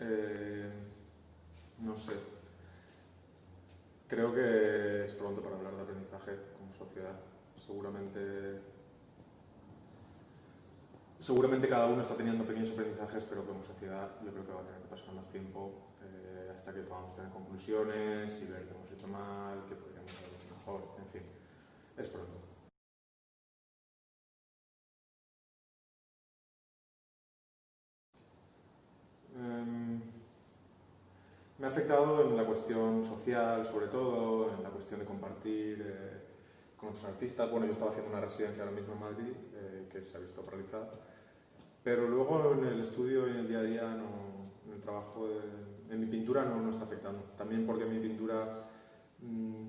Eh, no sé. Creo que es pronto para hablar de aprendizaje como sociedad. Seguramente, seguramente cada uno está teniendo pequeños aprendizajes, pero como sociedad yo creo que va a tener que pasar más tiempo eh, hasta que podamos tener conclusiones y ver qué hemos hecho mal, qué podríamos haber hecho mejor, en fin, es pronto. Em, me ha afectado en la cuestión social, sobre todo, en la cuestión de compartir eh, con otros artistas. Bueno, yo estaba haciendo una residencia ahora mismo en Madrid, eh, que se ha visto paralizada, pero luego en el estudio y en el día a día, en el trabajo, en mi pintura no, no, está afectando. También porque mi pintura mmm,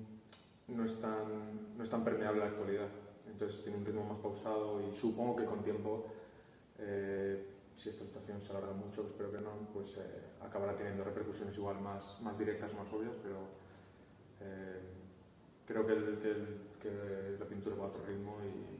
no, es tan, no es tan permeable a la actualidad, entonces tiene un ritmo más pausado y supongo que con tiempo eh, si esta se alarga mucho, espero que no, pues eh, acabará teniendo repercusiones igual más, más directas más obvias, pero eh, creo que, el, que, la pintura va a otro ritmo y,